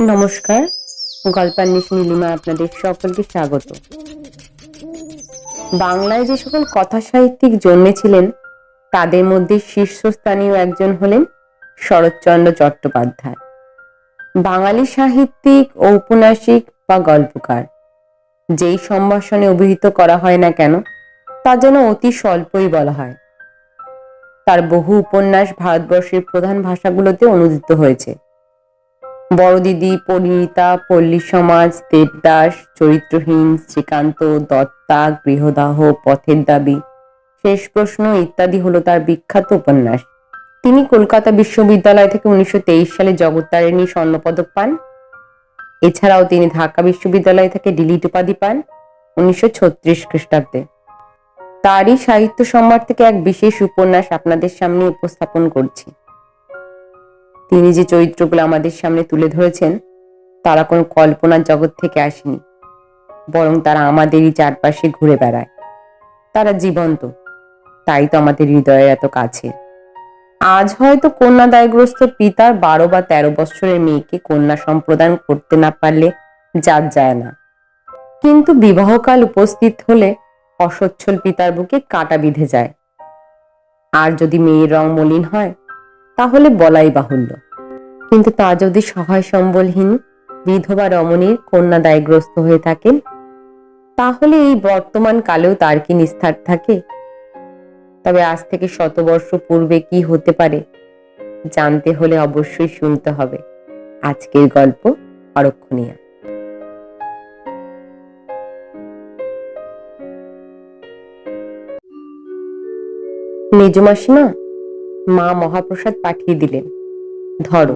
নমস্কার, গল্পান্বেষ নীলিমা আপনাদের সকলকে স্বাগত। বাংলায় যে সকল কথা সাহিত্যিক জন্মেছিলেন, তাদের মধ্যে শীর্ষস্থানীয় একজন হলেন শরৎচন্দ্র চট্টোপাধ্যায়। বাঙালি সাহিত্যিক ঔপন্যাসিক বা গল্পকার। যেই সম্ভাষণে অভিহিত করা হয় না কেন, তা যেন অতি স্বল্পই বলা হয়। তার বহু উপন্যাস ভারতবর্ষের প্রধান ভাষাগুলোতে অনুদিত হয়েছে। বড় দিদি পরিণীতা, পল্লী সমাজ, দেবদাস, চরিত্রহীন, শ্রীকান্ত, দত্তা, গৃহদাহ, পথের দাবি, শেষ প্রশ্ন ইত্যাদি হলো তার বিখ্যাত উপন্যাস। তিনি কলকাতা বিশ্ববিদ্যালয় থেকে উনিশশো তেইশ সালে জগত্তারিণী স্বর্ণপদক পান। এছাড়াও তিনি ঢাকা বিশ্ববিদ্যালয় থেকে ডিলিট উপাধি পান উনিশশো খ্রিস্টাব্দে। তারই সাহিত্য সম্ভার থেকে এক বিশেষ উপন্যাস আপনাদের সামনে উপস্থাপন করছি। তিনি যে চরিত্রগুলো আমাদের সামনে তুলে ধরেছেন, তারা কোনো কল্পনার জগৎ থেকে আসেনি, বরং তারা আমাদেরই চারপাশে ঘুরে বেড়ায়। তারা জীবন্ত, তাই তো আমাদের হৃদয়ে এত কাছে। আজ হয়তো কন্যা দায়গ্রস্ত পিতার বারো বা তেরো বছরের মেয়েকে কন্যা সম্প্রদান করতে না পারলে যার যায় না। কিন্তু বিবাহকাল উপস্থিত হলে অসচ্ছল পিতার বুকে কাটা বিঁধে যায়। আর যদি মেয়ের রং মলিন হয়, তাহলে বলাই বাহুল্য। কিন্তু তা যদি সহায় সম্বলহীন বিধবা রমণীর কন্যা দায়গ্রস্ত হয়ে থাকেন, তাহলে এই বর্তমান কালেও তার কি নিস্তার থাকে? তবে আজ থেকে শতবর্ষ পূর্বে কি হতে পারে, জানতে হলে অবশ্যই শুনতে হবে। আজকের গল্প অরক্ষণীয়। মেজমাসিমা মা মহাপ্রসাদ পাঠিয়ে দিলেন। ধরো।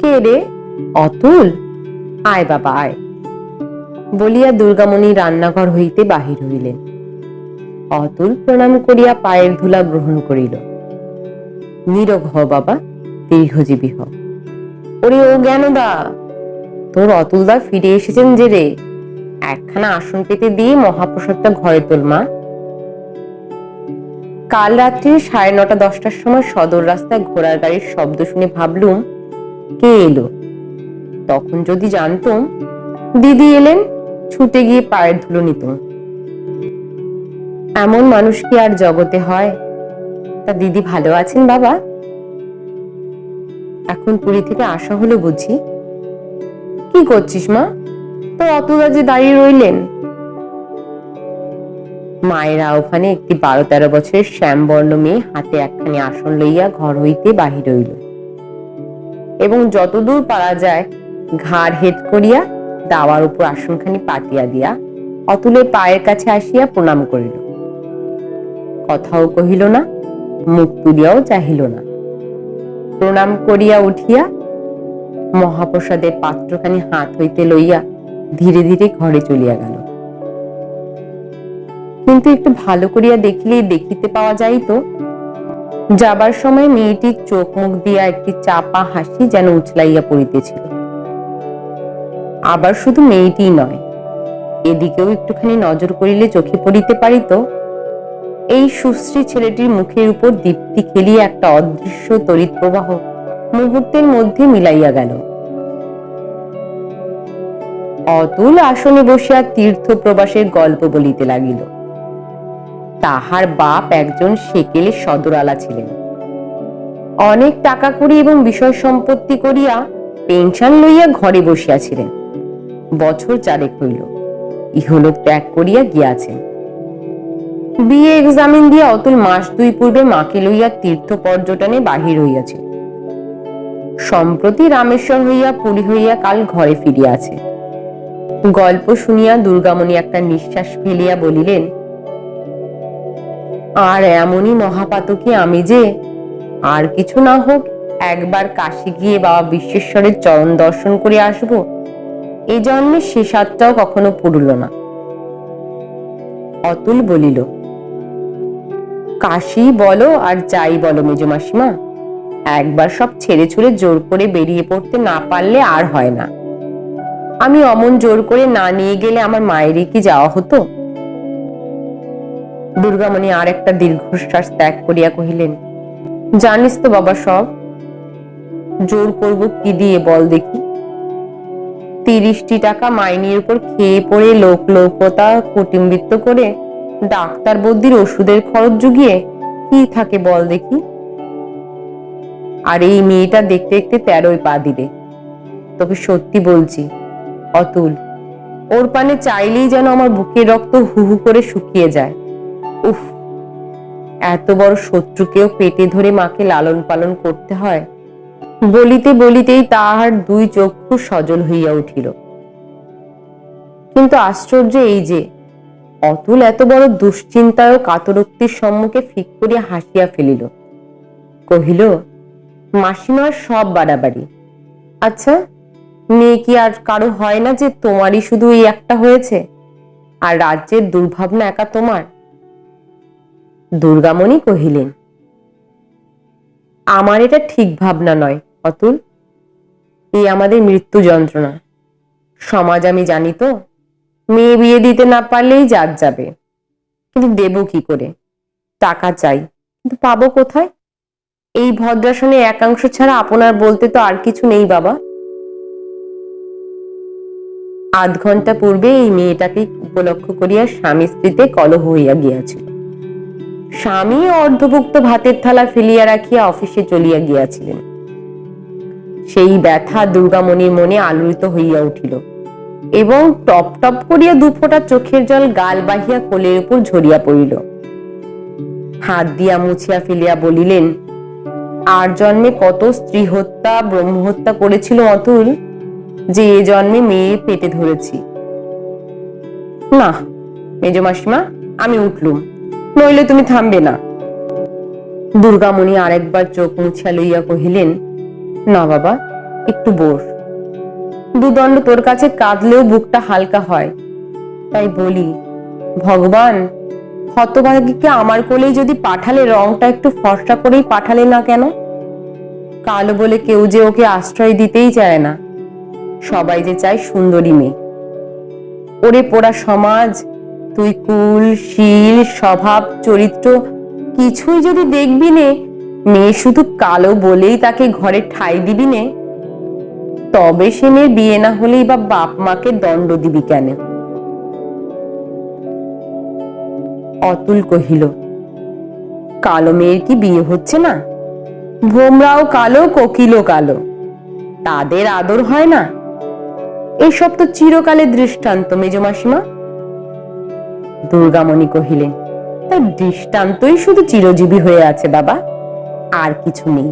কে রে? অতুল? আয় বাবা, আয়। বলিয়া দুর্গামণি রান্নাঘর হইতে বাহির হইলেন। অতুল প্রণাম করিয়া পায়ের ধুলা গ্রহণ করিল। নীরব হ বাবা, দীর্ঘজীবী হ। ওরে ও জ্ঞানদা, তোর অতুলদা ফিরে এসেছেন যে রে? একখানা আসন পেতে দিয়ে মহাপ্রসাদটা ঘরে তোল, মা। কাল রাত্রি সাড়ে নটা দশটার সময় সদর রাস্তায় ঘোড়ার গাড়ির শব্দ শুনে ভাবলুম, কে এলো? তখন যদি জানতুম, দিদি এলেন, ছুটে গিয়ে পায়ের ধুলো নিত এমন মানুষ কি আর জগতে হয়? তা দিদি ভালো আছেন বাবা? এখন পুরী থেকে আসা হলো বুঝি। কি করছিস মা? তো অতদা যে দাঁড়িয়ে রইলেন। মায়েরা ওখানে একটি বারো তেরো বছরের শ্যামবর্ণ মেয়ে হাতে একখানি আসন লইয়া ঘর হইতে বাহির হইল। এবং যতদূর পারা যায়, ঘাড় হেট করিয়া দাওয়ার উপর আসনখানি পাতিয়া দিয়া অতুলের পায়ের কাছে আসিয়া প্রণাম করিল। কথাও কহিল না, মুখ তুলিয়াও চাহিল না। প্রণাম করিয়া উঠিয়া মহাপ্রসাদের পাত্রখানি হাত হইতে লইয়া ধীরে ধীরে ঘরে চলিয়া গেল। কিন্তু একটু ভালো করিয়া দেখিলেই দেখিতে পাওয়া যাইত, যাবার সময় মেয়েটির চোখ মুখ দিয়া একটি চাপা হাসি যেন উছলাইয়া পড়িতেছিল। আবার শুধু মেয়েটি নয়, এদিকেও একটুখানি নজর করিলে চোখে পড়িতে পারিত এই সুশ্রী ছেলেটির মুখের উপর দীপ্তি খেলিয়ে একটা অদৃশ্য তড়িৎ প্রবাহ মুহূর্তের মধ্যে মিলাইয়া গেল। অতুল আসনে বসিয়া তীর্থ প্রবাসের গল্প বলিতে লাগিল। তাহার বাপ একজন সেকেলে সদরালা ছিলেন। অনেক টাকা করি এবং বিষয় সম্পত্তি করিয়া পেনশন লইয়া ঘরে বসিয়াছিলেন। বছর চারেক হইল। ইহলোক ত্যাগ করিয়া গিয়াছেন। বিয়ে এক্সামিন দিয়া অতুল মাস দুই পূর্বে মাকে লইয়া তীর্থ পর্যটনে বাহির হইয়াছে। সম্প্রতি রামেশ্বর হইয়া পুরী হইয়া কাল ঘরে ফিরিয়াছে। গল্প শুনিয়া দুর্গামণি একটা নিঃশ্বাস ফেলিয়া বলিলেন, আর এমনই মহাপাতকি আমি যে, আর কিছু না হোক একবার কাশি গিয়ে বাবা বিশ্বেশ্বরের চরণ দর্শন করে আসব, এ জন্মে সে কখনো পুরল না। অতুল বলিল কাশি বলো আর যাই বলো মেজমাসিমা একবার সব ছেড়ে ছুড়ে জোর করে বেরিয়ে পড়তে না পারলে আর হয় না। আমি অমন জোর করে না নিয়ে গেলে আমার মায়েরই কি যাওয়া হতো? দুর্গামণি আর একটা দীর্ঘশ্বাস ত্যাগ করিয়া কহিলেন, জানিস তো বাবা সব। জোর করব কি দিয়ে বল দেখি। তিরিশটি টাকা মাইনের উপর খেয়ে পড়ে লোক লোকতা কুটিম্বিত্ত করে ডাক্তার বদ্যির ওষুধের খরচ জুগিয়ে কি থাকে বল দেখি। আর এই মেয়েটা দেখতে দেখতে তেরোই পা দিবে। তোকে সত্যি বলছি, অতুল, ওর পানে চাইলেই যেন আমার বুকের রক্ত হু হু করে শুকিয়ে যায়। উফ, এত বড় শত্রুকেও পেটে ধরে মাকে লালন পালন করতে হয়? বলিতে বলিতেই তাহার দুই চক্ষু সজল হইয়া উঠিল। কিন্তু আশ্চর্য এই যে অতুল এত বড় দুশ্চিন্তায় ও কাতরোক্তির সম্মুখে ফিক করিয়া হাসিয়া ফেলিল। কহিল, মাসিমার সব বাড়াবাড়ি। আচ্ছা মেয়ে কি আর কারও হয় না যে তোমারই শুধু এই একটা হয়েছে? আর রাজ্যের দুর্ভাবনা একা তোমার? দুর্গামণি কহিলেন, আমার এটা ঠিক ভাবনা নয়, অতুল। এই আমাদের মৃত্যু যন্ত্রণা। সমাজ আমি জানি তো। মেয়ে বিয়ে দিতে না পারলেই জাত যাবে। কিন্তু দেব কি করে? টাকা চাই, কিন্তু পাবো কোথায়? এই ভদ্রাসনে একাংশ ছাড়া আপনার বলতে তো আর কিছু নেই বাবা। আধ ঘণ্টা পূর্বে এই মেয়েটাকে উপলক্ষ করিয়া স্বামী স্ত্রীতে কলহ হইয়া গিয়াছিল। স্বামী অর্ধভুক্ত ভাতের থালা ফেলিয়া রাখিয়া অফিসে চলিয়া গিয়াছিলেন। সেই ব্যথা দুর্গামণির মনে আলোড়িত হইয়া উঠিল। এবং টপ টপ করিয়া দুফোঁটা চোখের জল গাল বাহিয়া কোলের উপর ঝরিয়া পড়িল। হাত দিয়া মুছিয়া ফেলিয়া বলিলেন, আর জন্মে কত স্ত্রী হত্যা ব্রহ্মহত্যা করেছিল অতুল, যে এ জন্মে মেয়ে পেটে ধরেছি। না, মেজ মাসিমা, আমি উঠলুম, নইলে তুমি থামবে না। দুর্গামণি আরেকবার চোখ মুছিয়া লইয়া কহিলেন, না বাবা, একটু বস দুদণ্ড তোর কাছে কাঁদলেও বুকটা হালকা হয়। তাই বলি, ভগবান, হতভাগীকে আমার কোলেই যদি পাঠালে রংটা একটু ফর্সা করেই পাঠালে না কেন? কালো বলে কেউ যে ওকে আশ্রয় দিতেই চায় না। সবাই যে চায় সুন্দরী মেয়ে। ওরে পোড়া সমাজ, তুই কুল, শীল, স্বভাব, চরিত্র কিছুই যদি দেখবি নে, মেয়ে শুধু কালো বলেই তাকে ঘরে ঠাই দিবি নে। তবে সে মেয়ের বিয়ে না হলেই বা বাপ মাকে দণ্ড দিবি কেন? অতুল কহিল, কালো মেয়ের কি বিয়ে হচ্ছে না? ভোমরাও কালো, কোকিলও কালো। তাদের আদর হয় না? এসব তো চিরকালের দৃষ্টান্ত মেজমাসিমা দুর্গামণি কহিলেন তার দৃষ্টান্তই শুধু চিরজীবী হয়ে আছে বাবা, আর কিছু নেই।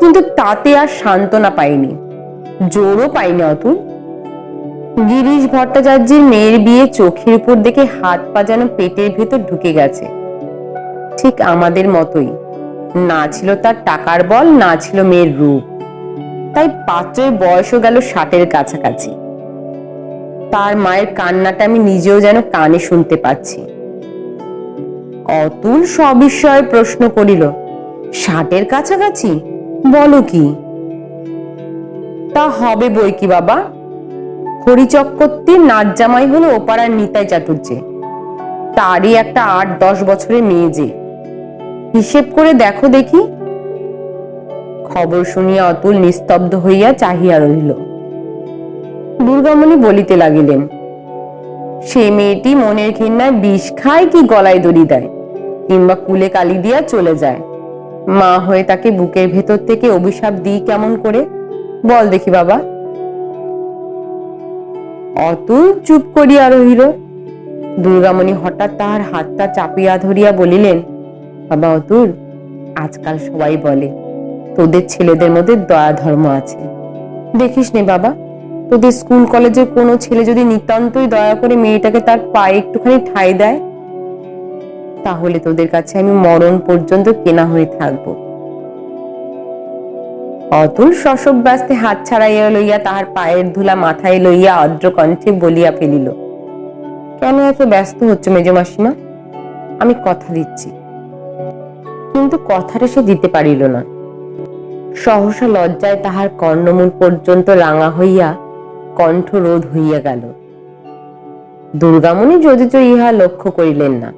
কিন্তু তাতে আর সান্ত্বনা পাইনি। জোরও পাইনি অতুল। গিরিশ ভট্টাচার্যের মেয়ের বিয়ে চোখের উপর দেখে হাত পা যেন পেটের ভেতর ঢুকে গেছে। ঠিক আমাদের মতোই। না ছিল তার টাকার বল, না ছিল মেয়ের রূপ। তাই পাত্রের বয়সও গেল ষাটের কাছাকাছি। তার মায়ের কান্নাটা আমি নিজেও যেন কানে শুনতে পাচ্ছি। অতুল সবিস্ময়ে প্রশ্ন করিল, ষাটের কাছাকাছি? বলো কি? তা হবে বই কি বাবা? হরিচক্রবর্তীর নাচ জামাই হলো ওপাড়ার নিতাই চাটুর্যে তারই একটা আট দশ বছরের মেয়ে যে। হিসেব করে দেখো দেখি। খবর শুনিয়া অতুল নিস্তব্ধ হইয়া চাহিয়া রহিল। দুর্গামণি বলিতে লাগিলেন, সে মেয়েটি মনের ঘৃণায় বিষ খায় কি গলায় দড়ি দেয়, কিংবা কুলে কালি দিয়া চলে যায়। মা হয়ে তাকে বুকের ভেতর থেকে অভিশাপ দিই কেমন করে? বল দেখি বাবা। অতুল চুপ করিয়া রহিল। দুর্গামণি হঠাৎ তাহার হাতটা চাপিয়া ধরিয়া বলিলেন, বাবা অতুল, আজকাল সবাই বলে, তোদের ছেলেদের মধ্যে দয়া ধর্ম আছে। দেখিস নে বাবা, তোদের স্কুল কলেজের কোনো ছেলে যদি নিতান্তই দয়া করে মেয়েটাকে তার পায়ে একটুখানি ঠাই দেয়, তাহলে তোদের কাছে আমি মরণ পর্যন্ত কেনা হয়ে থাকব। অতুল শশব ব্যস্তে হাত ছাড়াইয়া লইয়া তাহার পায়ের ধুলা মাথায় লইয়া অদ্র কণ্ঠে বলিয়া ফেলিল, কেন এত ব্যস্ত হচ্ছে মেজ মাসিমা? আমি কথা দিচ্ছি। কিন্তু কথাটা সে দিতে পারিল না। সহসা লজ্জায় তাহার কর্ণমূল পর্যন্ত রাঙা হইয়া কণ্ঠ রোধ হইয়া গেল। দুর্গামণি যদিচ ইহা লক্ষ্য করিলেন না,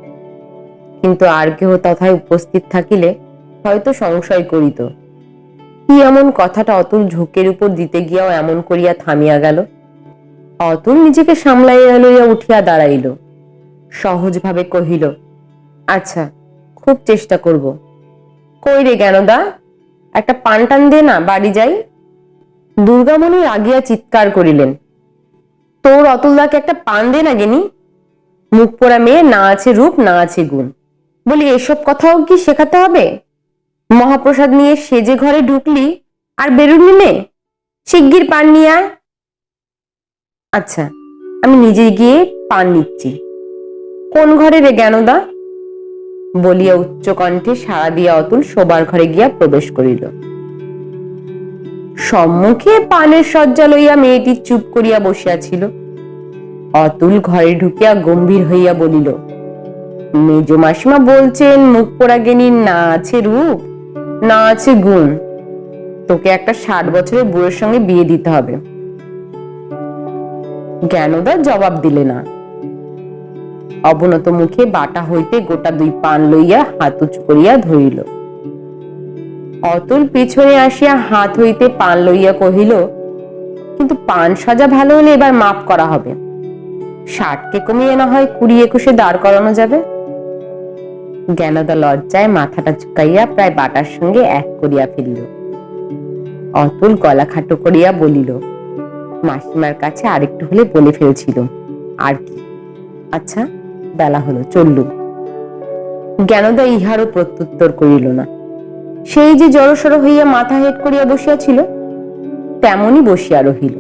কিন্তু আর কেহ তথায় উপস্থিত থাকিলে হয়তো সংশয় করিত। কি এমন কথাটা অতুল ঝোঁকের উপর দিতে গিয়াও এমন করিয়া থামিয়া গেল? অতুল নিজেকে সামলাইয়া লইয়া উঠিয়া দাঁড়াইল। সহজভাবে কহিল আচ্ছা খুব চেষ্টা করব। কই রে জ্ঞানদা? একটা পান টান দে না, বাড়ি যাই? দুর্গামণি রাগিয়া চিৎকার করিলেন, তোর অতুলদাকে একটা পান দে না গেনি মুখ পোড়া মেয়ে না আছে রূপ, না আছে গুণ। বলি, এসব কথাও কি শেখাতে হবে? মহাপ্রসাদ নিয়ে সেজে ঘরে ঢুকলি, আর বেরুলি নে। শিগগির পান নিয়ে আয়। আচ্ছা আমি নিজে গিয়ে পান নিচ্ছি। কোন ঘরে রে জ্ঞানদা? বলিয়া উচ্চ কণ্ঠে সাড়া দিয়া অতুল শোবার ঘরে গিয়া প্রবেশ করিল। সম্মুখে পানের শয্যা লইয়া মেয়েটি চুপ করিয়া বসিয়াছিল অতুল ঘরে ঢুকিয়া গম্ভীর হইয়া বলিল, মেজ মাসিমা বলছেন মুখ পোড়া গেনির না আছে রূপ? না আছে গুণ। তোকে একটা ষাট বছরের বুড়োর সঙ্গে বিয়ে দিতে হবে। জ্ঞানদা জবাব দিলে না। অবনত মুখে বাটা হইতে গোটা দুই পান লইয়া হাত উঁচু করিয়া ধরিল। অতুল পিছনে আসিয়া হাত হইতে পান লইয়া কহিল, কিন্তু পান সাজা ভালো হলে এবার মাপ করা হবে। ষাটকে কমিয়ে না হয় কুড়ি একুশে দাঁড় করানো যাবে। জ্ঞানদা লজ্জায় মাথাটা ঝুঁকাইয়া প্রায় বাটার সঙ্গে এক করিয়া ফেলিল। অতুল গলা খাটো করিয়া বলিল, মাসিমার কাছে আরেকটু হলে বলে ফেলছিল আর কি? আচ্ছা বেলা হলো, চললুম। জ্ঞানদা ইহারও প্রত্যুত্তর করিল না। সেই যে জড়সড় হইয়া মাথা হেট করিয়া বসিয়াছিল তেমনই বসিয়া রহিল।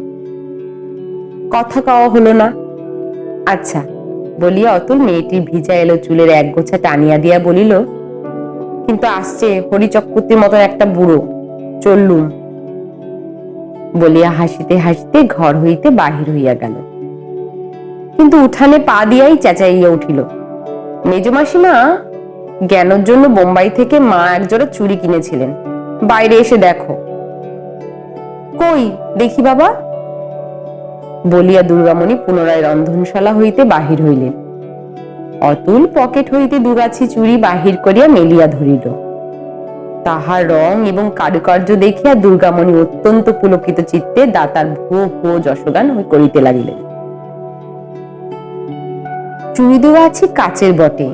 কথা কওয়া হলো না। আচ্ছা বলিয়া অতুল মেয়েটির ভিজা এলো চুলের এক গোছা টানিয়া দিয়া বলিল, কিন্তু আসছে হরিচক্রবর্তীর মতন একটা বুড়ো, চললুম। বলিয়া হাসিতে হাসিতে ঘর হইতে বাহির হইয়া গেল। কিন্তু উঠানে পা দিয়াই চেঁচাইয়া উঠিল মেজমাসিমা জ্ঞানের জন্য বোম্বাই থেকে মা একজোড়া চুরি কিনেছিলেন, বাইরে এসে দেখো। কই, দেখি বাবা। বলিয়া দুর্গামণি পুনরায় রন্ধনশালা হইতে বাহির হইলেন। অতুল পকেট হইতে দুগাছি চুড়ি বাহির করিয়া মেলিয়া ধরিল। তাহার রং এবং কারুকার্য দেখিয়া দুর্গামণি অত্যন্ত পুলকিত চিত্তে দাতার ভুয়ো ভুয়ো যশগান করিতে লাগিলেন। চুড়ি দুগাছি কাচের বটে,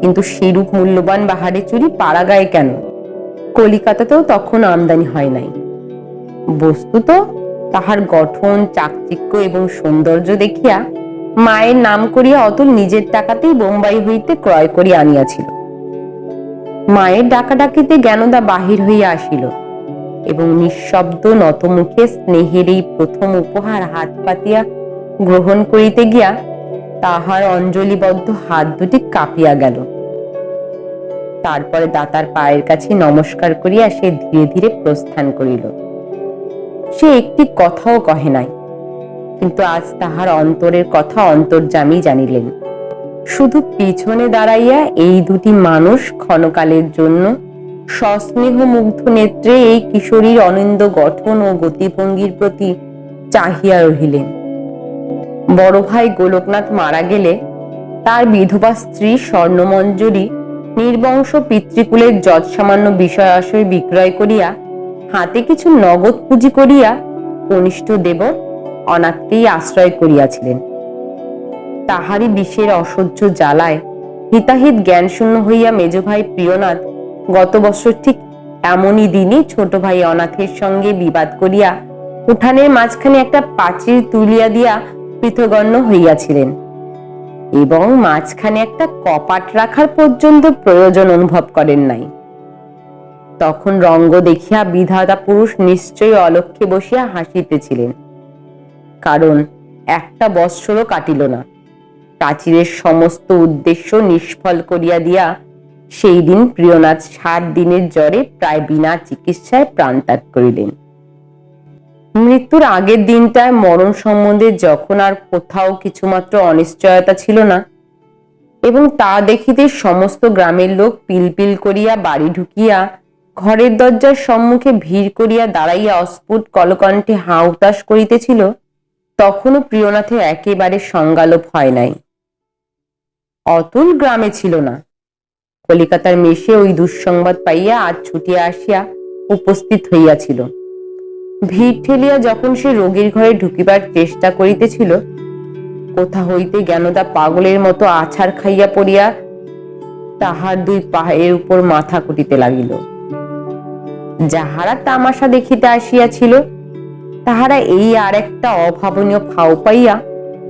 কিন্তু সেরূপ মূল্যবান বাহারে চুরি পাড়া গায়ে কেন? কলিকাতাতেও তখন আমদানি হয় নাই। বস্তুত তাহার গঠন, চাকচিক্য এবং সৌন্দর্য দেখিয়া মায়ের নাম করিয়া অতুল নিজের টাকাতেই বোম্বাই হইতে ক্রয় করিয়া আনিয়াছিল। মায়ের ডাকাডাকিতে জ্ঞানদা বাহির হইয়া আসিল এবং নিঃশব্দ নতমুখে স্নেহের এই প্রথম উপহার হাত পাতিয়া গ্রহণ করিতে গিয়া তাহার অঞ্জলিবদ্ধ হাত দুটি কাঁপিয়া গেল। তারপরে দাতার পায়ের কাছে নমস্কার করিয়া সে ধীরে ধীরে প্রস্থান করিল। সে একটি কথাও কহে নাই। কিন্তু আজ তাহার অন্তরের কথা অন্তর্জামী জানিলেন। শুধু পিছনে দাঁড়াইয়া এই দুটি মানুষ ক্ষণকালের জন্য সস্নেহ মুগ্ধ নেত্রে এই কিশোরীর অনিন্দ গঠন ও গতিভঙ্গির প্রতি চাহিয়া রহিলেন। বড় ভাই গোলকনাথ মারা গেলে তার বিধবা স্ত্রী স্বর্ণমঞ্জুরি নির্বংশ পিতৃকুলের যৎসামান্য বিষয় আশয় বিক্রয় করিয়া হাতে কিছু নগদ পুঁজি করিয়া কনিষ্ঠ দেব অনাথকেই আশ্রয় করিয়াছিলেন। তাহারই বিষের অসহ্য জ্বালায় হিতাহিত জ্ঞানশূন্য হইয়া মেজ ভাই প্রিয়নাথ গত বছর ঠিক এমনই দিনই ছোট ভাই অনাথের সঙ্গে বিবাদ করিয়া উঠানের মাঝখানে একটা পাঁচির তুলিয়া দিয়া পৃথগণ্য হইয়াছিলেন এবং মাঝখানে একটা কপাট রাখার পর্যন্ত প্রয়োজন অনুভব করেন নাই। তখন রঙ্গ দেখিয়া বিধাতা পুরুষ নিশ্চয়ই অলক্ষে বসিয়া হাসিতেছিলেন। কারণ একটা বৎসরও কাটিল না। প্রাচীরের সমস্ত উদ্দেশ্য নিষ্ফল করিয়া দিয়া সেই দিন প্রিয়নাথ ষাট দিনের জ্বরে প্রায় বিনা চিকিৎসায় প্রাণ ত্যাগ করিলেন। মৃত্যুর আগের দিনটায় মরণ সম্বন্ধে যখন আর কোথাও কিছুমাত্র অনিশ্চয়তা ছিল না এবং তা দেখিতে সমস্ত গ্রামের লোক পিলপিল করিয়া বাড়ি ঢুকিয়া ঘরের দরজার সম্মুখে ভিড় করিয়া দাঁড়াইয়া অস্ফুট কলকণ্ঠে হাউতাস করিতেছিল, তখনও প্রিয়নাথের একেবারে সংজ্ঞালোপ হয় নাই। অতুল গ্রামে ছিল না। কলিকাতার মেশে ওই দুঃসংবাদ পাইয়া আজ ছুটিয়া আসিয়া উপস্থিত হইয়াছিল। ভিড় ঠেলিয়া যখন সে রোগীর ঘরে ঢুকিবার চেষ্টা করিতেছিল, কোথা হইতে জ্ঞানদা পাগলের মতো আছাড় খাইয়া পড়িয়া তাহার দুই পায়ের উপর মাথা কুটিতে লাগিল। যাহারা তামাশা দেখিতে আসিয়াছিল, তাহারা এই আর একটা অভাবনীয় ফাও পাইয়া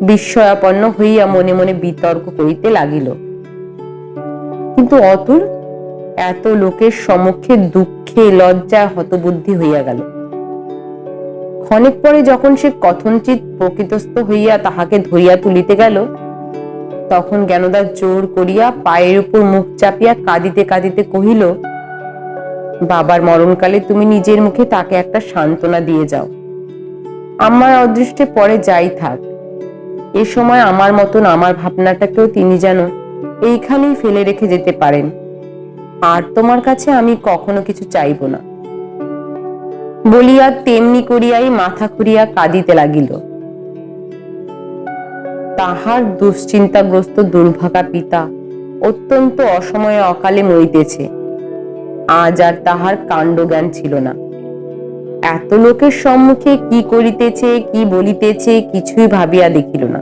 বিস্ময়াপন্ন হইয়া মনে মনে বিতর্ক করিতে লাগিল। কিন্তু অতুল এত লোকের সম্মুখে দুঃখে লজ্জায় হতবুদ্ধি হইয়া গেল। ক্ষণিক পরে যখন সে কথনচিত প্রকৃতস্থ হইয়া তাহাকে ধরিয়া তুলিতে গেল, তখন জ্ঞানদা জোর করিয়া পায়ের উপর মুখ চাপিয়া কাঁদিতে কাঁদিতে কহিল বাবার মরণকালে তুমি নিজের মুখে তাকে একটা সান্ত্বনা দিয়ে যাও। আমার অদৃষ্টে পরে যাই থাক। এ সময় আমার মতন আমার ভাবনাটাকেও তিনি যেন এইখানেই ফেলে রেখে যেতে পারেন। আর তোমার কাছে আমি কখনো কিছু চাইব না। বলিয়া তেমনি করিয়াই মাথা খুঁড়িয়া কাঁদিতে লাগিল। তাহার দুশ্চিন্তাগ্রস্ত দুর্ভাগা পিতা অত্যন্ত অসময়ে অকালে মরিতেছে। আজ আর তাহার কাণ্ডজ্ঞান ছিল না। এত লোকের সম্মুখে কি করিতেছে, কি বলিতেছে কিছুই ভাবিয়া দেখিল না।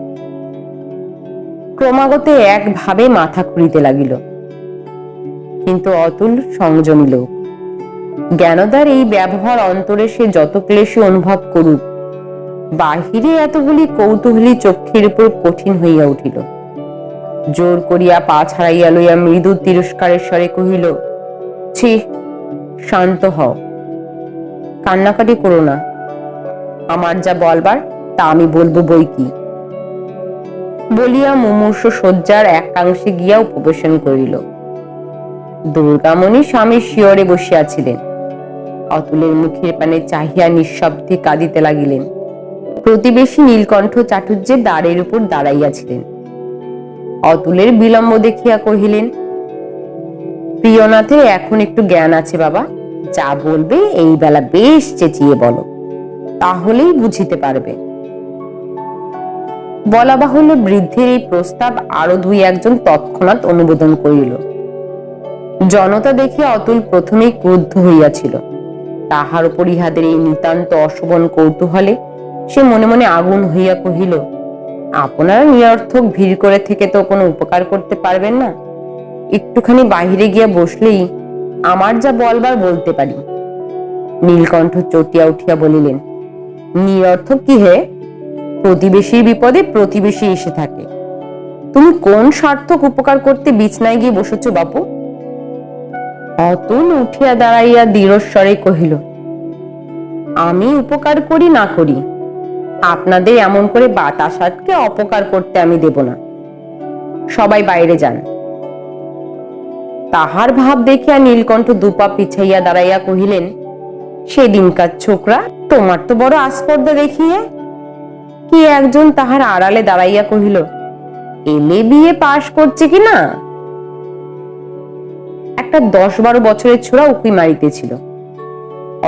ক্রমাগত একভাবে মাথা খুঁড়িতে লাগিল। কিন্তু অতুল সংযমী লোক। জ্ঞানদার এই ব্যবহার অন্তরে সে যত ক্লেশে অনুভব করুক, বাহিরে এতগুলি কৌতূহলী চক্ষের উপর কঠিন হইয়া উঠিল। জোর করিয়া পা ছাড়াইয়া লইয়া মৃদু তিরস্কারের স্বরে কহিল ছি, শান্ত হও। কান্নাকাটি করো না। আমার যা বলবার, তা আমি বলব বই কি? বলিয়া মুমূর্ষ শয্যার একাংশে গিয়া উপবেশন করিল। দুর্গামণি স্বামীর শিয়রে বসিয়াছিলেন। অতুলের মুখের পানে চাহিয়া নিঃশব্দে কাঁদিতে লাগিলেন। প্রতিবেশী নীলকণ্ঠ চাটুর্যের দ্বারের উপর দাঁড়াইয়াছিলেন। অতুলের বিলম্ব দেখিয়া কহিলেন প্রিয়নাথের এখন একটু জ্ঞান আছে বাবা। যা বলবে এই বেলা বেশ চেঁচিয়ে বলো। তাহলেই বুঝিতে পারবে। বলা বাহুল্য বৃদ্ধের এই প্রস্তাব আরও দুই একজন তৎক্ষণাৎ অনুমোদন করিল। জনতা দেখিয়া অতুল প্রথমেই ক্রুদ্ধ হইয়াছিল। তাহার উপর ইহাদের এই নিতান্ত অশোভন কৌতূহলে সে মনে মনে আগুন হইয়া কহিল, আপনারা নিরর্থক ভিড় করে থেকে তো কোনো উপকার করতে পারবেন না? একটুখানি বাহিরে গিয়া বসলেই আমার যা বলবার বলতে পারি। নীলকণ্ঠ চটিয়া উঠিয়া বলিলেন, নিরর্থক কি হে? প্রতিবেশীর বিপদে প্রতিবেশী এসে থাকে। তুমি কোন সার্থক উপকার করতে বিছনায় গিয়ে বসেছ বাপু? অতুল উঠিয়া দাঁড়াইয়া দৃঢ়স্বরে কহিল, আমি উপকার করি না করি। আপনাদের এমন করে বাতাস আটকে অপকার করতে আমি দেব না। সবাই বাইরে যান। তাহার ভাব দেখিয়া নীলকণ্ঠ দুপা পিছাইয়া দাঁড়াইয়া কহিলেন, সেদিনকার ছোকরা, তোমার তো বড় আস্পর্ধা দেখিয়ে? কি একজন তাহার আড়ালে দাঁড়াইয়া কহিল, এলে বিয়ে পাশ করছে কি না? একটা দশ বারো বছরের ছোড়া উকি মারিতেছিল।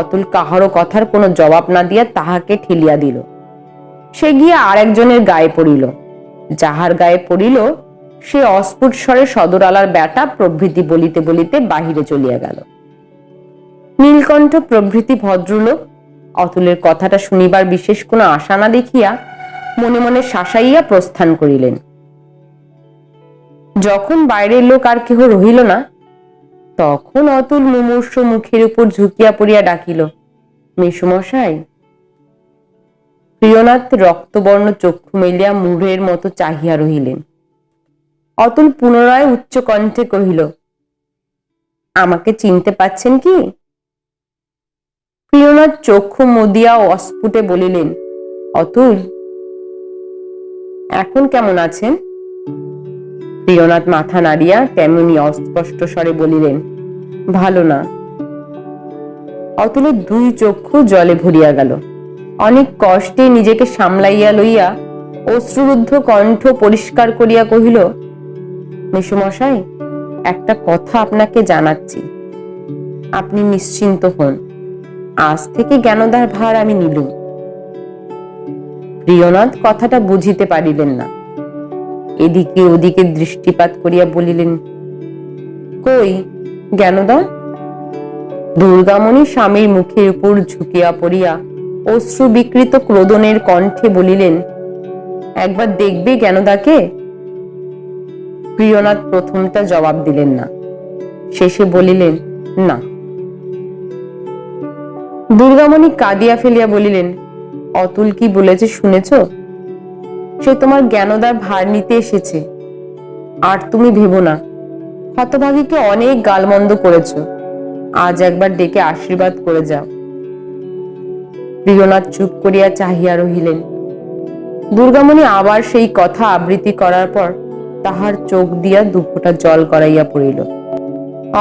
অতুল কাহারও কথার কোনো জবাব না দিয়া তাহাকে ঠেলিয়া দিল। সে গিয়া আর একজনের গায়ে পড়িল। যাহার গায়ে পড়িল সে অস্ফুট স্বরে সদরালার ব্যাটা প্রভৃতি বলিতে বলিতে বাহিরে চলিয়া গেল। নীলকণ্ঠ প্রভৃতি ভদ্রলোক, অতুলের কথাটা শুনিবার বিশেষ কোনো আশা না দেখিয়া মনে মনে শাসাইয়া প্রস্থান করিলেন। যখন বাইরের লোক আর কেহ রহিল না, তখন অতুল মুমূর্ষ মুখের উপর ঝুঁকিয়া পড়িয়া ডাকিল মেসমশাই প্রিয়নাথ রক্তবর্ণ চক্ষু মেলিয়া মুড়ের মতো চাহিয়া রহিলেন। অতুল পুনরায় উচ্চ কণ্ঠে কহিল, আমাকে চিনতে পাচ্ছেন কি? প্রিয়নাথ চক্ষু মুদিয়া অস্ফুটে বলিলেন, অতুল, এখন কেমন আছেন? প্রিয়নাথ মাথা নাড়িয়া তেমনি অস্পষ্ট স্বরে বলিলেন, ভালো না। অতুলের দুই চক্ষু জলে ভরিয়া গেল। অনেক কষ্টে নিজেকে সামলাইয়া লইয়া অশ্রুরুদ্ধ কণ্ঠ পরিষ্কার করিয়া কহিল মেসুমশাই একটা কথা আপনাকে জানাচ্ছি। আপনি নিশ্চিন্ত হন, আজ থেকে জ্ঞানদার ভার আমি নিলুম। প্রিয়নাথ কথাটা বুঝিতে পারিলেন না। এদিকে ওদিকে দৃষ্টিপাত করিয়া বলিলেন, কই জ্ঞানদা? দুর্গামণি স্বামীর মুখের উপর ঝুঁকিয়া পড়িয়া অশ্রু বিকৃত ক্রোদনের কণ্ঠে বলিলেন, একবার দেখবে জ্ঞানদাকে? প্রিয়নাথ প্রথমটা জবাব দিলেন না। শেষে বলিলেন, না। দুর্গামণি কাঁদিয়া ফেলিয়া বলিলেন, অতুল কি বলেছে শুনেছ? সে তোমার জ্ঞানদার ভার নিতে এসেছে। আর তুমি ভেবো না। হতভাগীকে অনেক গালমন্দ করেছ। আজ একবার ডেকে আশীর্বাদ করে যাও। প্রিয়নাথ চুপ করিয়া চাহিয়া রহিলেন। দুর্গামণি আবার সেই কথা আবৃত্তি করার পর তাহার চোখ দিয়া দুফোঁটা জল গড়াইয়া পড়িল।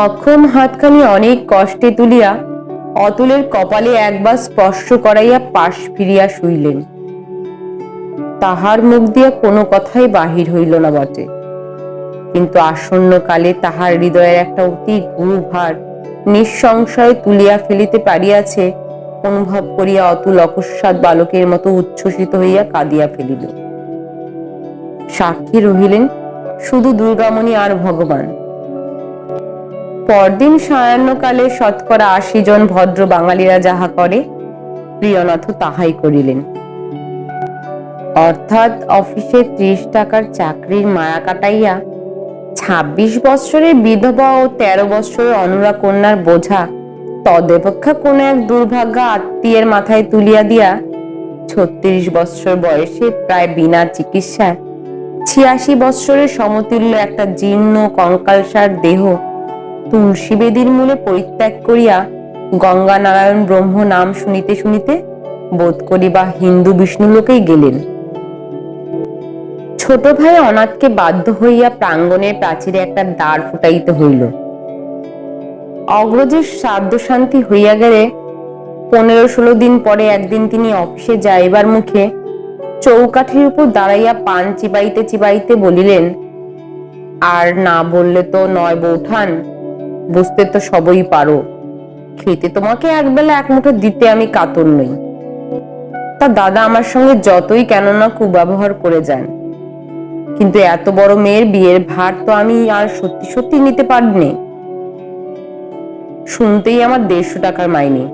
অক্ষম হাতখানি অনেক কষ্টে তুলিয়া অতুলের কপালে একবার স্পর্শ করাইয়া পাশ ফিরিয়া শুইলেন। তাহার মুখ দিয়া কোনো কথাই বাহির হইল না বটে। কিন্তু আসন্ন কালে তাহার হৃদয়ের একটা অতি গুরুভার নিঃসংশয়ে তুলিয়া ফেলিতে পারিয়াছে, অনুভব করিয়া অতুল অকস্মাৎ বালকের মতো উচ্ছ্বসিত হইয়া কাঁদিয়া ফেলিল। সাক্ষী রহিলেন শুধু দুর্গামণি আর ভগবান। পরদিন সায়াহ্নকালে শতকরা আশি জন ভদ্র বাঙালিরা যাহা করে প্রিয়নাথ তাহাই করিলেন। অর্থাৎ অফিসে ত্রিশ টাকার চাকরির মায়া কাটাইয়া ছাব্বিশ বৎসরের বিধবা ও তেরো বৎসরের অনুরা কন্যার বোঝা তদপেক্ষা কোন এক দুর্ভাগ্য আত্মীয়ের মাথায় তুলিয়া দিয়া, ছত্রিশ বৎসর বয়সে প্রায় বিনা চিকিৎসায় ছিয়াশি বৎসরের সমতুল্য একটা জীর্ণ কঙ্কালসার দেহ তুলসী বেদির মূলে পরিত্যাগ করিয়া গঙ্গা নারায়ণ ব্রহ্ম নাম শুনিতে শুনিতে বোধ করি বা হিন্দু বিষ্ণু লোকেই গেলেন। ছোট ভাই অনাথকে বাধ্য হইয়া প্রাঙ্গণের প্রাচীরে একটা দ্বার ফুটাইতে হইল। অগ্রজের শ্রাদ্ধ শান্তি হইয়া গেলে পনেরো ষোলো দিন পরে একদিন তিনি অফিসে যাইবার মুখে চৌকাঠির উপর দাঁড়াইয়া পান চিবাইতে চিবাইতে বলিলেন, আর না বললে তো নয় বৌঠান, বুঝতে তো সবই পারো। খেতে তোমাকে একবেলা এক মুঠো দিতে আমি কাতর নই। তা দাদা আমার সঙ্গে যতই কেননা কুব্যবহার করে যান। কিন্তু এত বড় মেয়ের বিয়ের ভার তো আমি আর সত্যি সত্যি নিতে পারিনি। শুনতেই আমার দেড়শো টাকার মাইনে।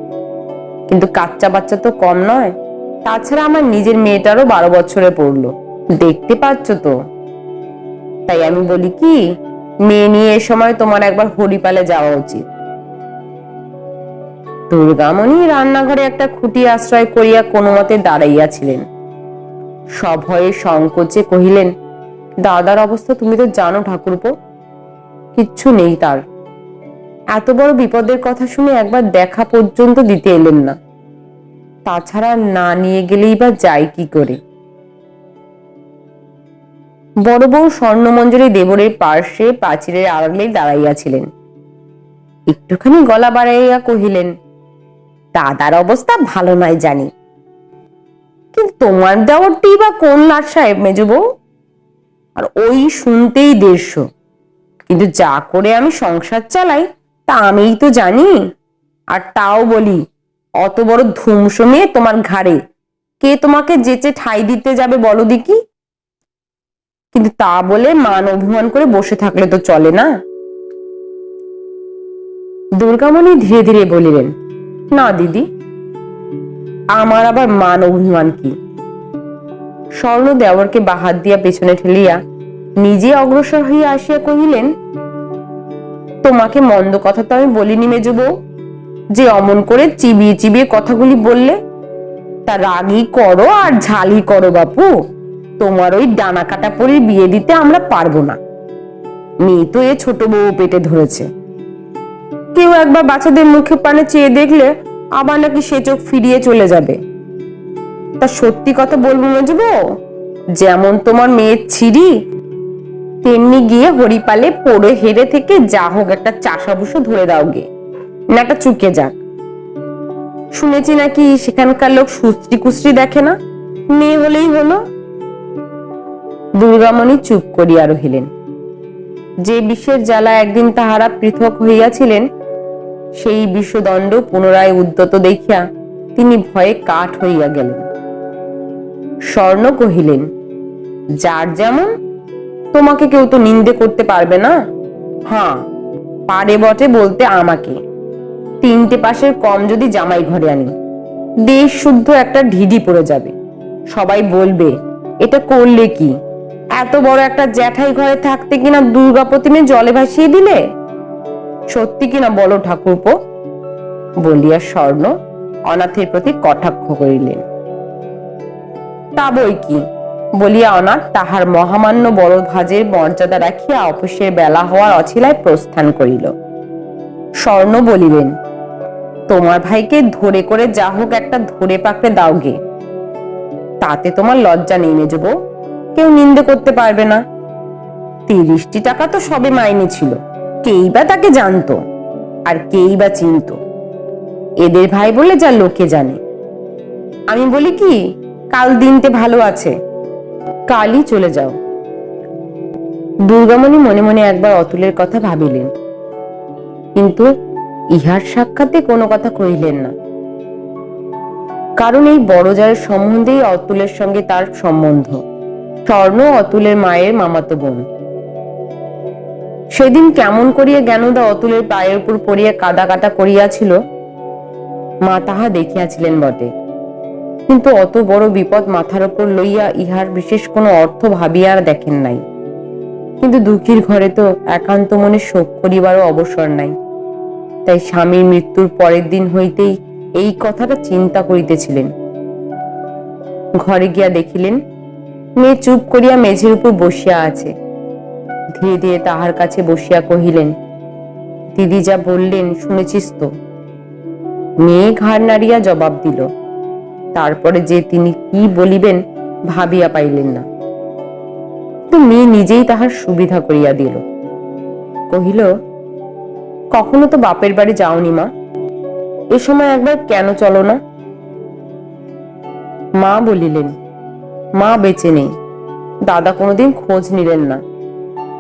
কিন্তু কাচ্চা বাচ্চা তো কম নয়। তাছাড়া আমার নিজের মেয়েটারও বারো বছরে পড়ল। দেখতে পাচ্ছ তো? তাই আমি বলি কি, মেয়ে নিয়ে এ সময় তোমার একবার হরিপালে যাওয়া উচিত। দুর্গামণি রান্নাঘরে একটা খুঁটি আশ্রয় করিয়া কোনো মতে দাঁড়াইয়াছিলেন সভয়ে সংকোচে কহিলেন, দাদার অবস্থা তুমি তো জানো ঠাকুরপো, কিচ্ছু নেই তার। এত বড় বিপদের কথা শুনে একবার দেখা পর্যন্ত দিতে এলেন না। তাছাড়া না নিয়ে গেলেই বা যাই কি করে? বড় বউ স্বর্ণমঞ্জরি দেবরের পার্শ্বে প্রাচীরের আড়ালে দাঁড়াইয়াছিলেন। একটুখানি গলা বাড়াইয়া কহিলেন, দাদার অবস্থা ভালো নয় জানি। কিন্তু তোমার দেওয়ারটি বা কোন লাট সাহেব, মেজ বউ? আর ওই শুনতেই দেড়শো। কিন্তু যা করে আমি সংসার চালাই, তা আমিই তো জানি। আর তাও বলি অত বড় ধুমস মেয়ে তোমার ঘাড়ে। কে তোমাকে যেচে ঠাই দিতে যাবে বলো দেখি? কিন্তু তা বলে মান অভিমান করে বসে থাকলে তো চলে না? দুর্গামণি ধীরে ধীরে বলিলেন, না দিদি, আমার আবার মান অভিমান কি? স্বর্ণ দেওয়ারকে বাহাত দিয়া পেছনে ঠেলিয়া নিজে অগ্রসর হইয়া আসিয়া কহিলেন, তোমাকে মন্দ কথা তো আমি বলিনি মেজো বউ। যে অমন করে চিবিয়ে চিবিয়ে কথাগুলি বললে, তা রাগই করো আর ঝালই করো বাপু, তোমার ওই ডানা কাটা পরে বিয়ে দিতে আমরা পারব না। মেয়ে তো এ ছোট বউ পেটে ধরেছে। কেউ একবার বাচ্চাদের মুখে পানে চেয়ে দেখলে আবার নাকি সে চোখ ফিরিয়ে চলে যাবে। তা সত্যি কথা বলব মজবো, যেমন তোমার মেয়ের ছিরি তেমনি গিয়ে হরিপালে পড়ে হেরে থেকে যা হোক একটা চাষাবুসো ধরে দাও গে। না একটা চুকে যাক। শুনেছি নাকি সেখানকার লোক সুস্ত্রি কুস্ত্রি দেখে না? মেয়ে হলেই হলো। দুর্গামণি চুপ করিয়া রহিলেন। যে বিষের জ্বালা একদিন তাহারা পৃথক হইয়াছিলেন, সেই বিষদণ্ড পুনরায় উদ্যত দেখিয়া তিনি ভয়ে কাঠ হইয়া গেলেন। স্বর্ণ কহিলেন, যার যেমন, তোমাকে কেউ তো নিন্দে করতে পারবে না? হ্যাঁ পারে বটে বলতে আমাকে। তিনটে পাশের কম যদি জামাই ঘরে আনি। দেশ শুদ্ধ একটা ঢিডি পড়ে যাবে। সবাই বলবে, এটা করলে কি? এত বড় একটা জ্যাঠাই ঘরে থাকতে কিনা দুর্গা প্রতিমে জলে ভাসিয়ে দিলে? সত্যি কিনা বলো ঠাকুরপো? বলিয়া স্বর্ণ অনাথের প্রতি কটাক্ষ করিলেন। তা বই কি? বলিয়া অনাথ তাহার মহামান্য বড় ভাজের মর্যাদা রাখিয়া অফিসের বেলা হওয়ার অছিলায় প্রস্থান করিল। স্বর্ণ বলিলেন তোমার ভাইকে ধরে করে যা হোক একটা ধরে পাকড়ে দাও গে। তাতে তোমার লজ্জা নেই মেজব কেউ নিন্দে করতে পারবে না। তিরিশটি টাকা তো সবে মাইনে ছিল। কেই বা তাকে জানতো আর কেই বা চিনতো। এদের ভাই বলে যা লোকে জানে। আমি বলি কি, কাল দিনতে ভালো আছে। কালই চলে যাও। দুর্গামণি মনে মনে একবার অতুলের কথা ভাবিলেন। কিন্তু ইহার সাক্ষাতে কোনো কথা কহিলেন না। কারণ এই বড় জায়ের সম্বন্ধেই অতুলের সঙ্গে তার সম্বন্ধ। স্বর্ণ অতুলের মায়ের মামাতো বোন। সেদিন কেমন করিয়া জ্ঞানদা অতুলের পায়ের উপর পড়িয়া কাদা কাটা করিয়াছিল, মা তাহা দেখিয়াছিলেন বটে। কিন্তু অত বড় বিপদ মাথার উপর লইয়া ইহার বিশেষ কোনো অর্থ ভাবিয়া আর দেখেন নাই। কিন্তু দুঃখীর ঘরে তো একান্ত মনে শোক করিবারও অবসর নাই। তাই স্বামীর মৃত্যুর পরের দিন হইতেই এই কথাটা চিন্তা করিতেছিলেন। ঘরে গিয়া দেখিলেন, মেয়ে চুপ করিয়া মেঝের উপর বসিয়া আছে। ধীরে ধীরে তাহার কাছে বসিয়া কহিলেন, দিদি যা বললেন শুনেছিস তো? মেয়ে ঘাড় নাড়িয়া জবাব দিল, তারপরে যে তিনি কি বলিবেন ভাবিয়া পাইলেন না। তো মেয়ে নিজেই তাহার সুবিধা করিয়া দিল। কহিল কখনো তো বাপের বাড়ি যাওনি মা। এ সময় একবার কেন চলো না? মা বলিলেন, মা বেঁচে নেই। দাদা কোনোদিন খোঁজ নিলেন না।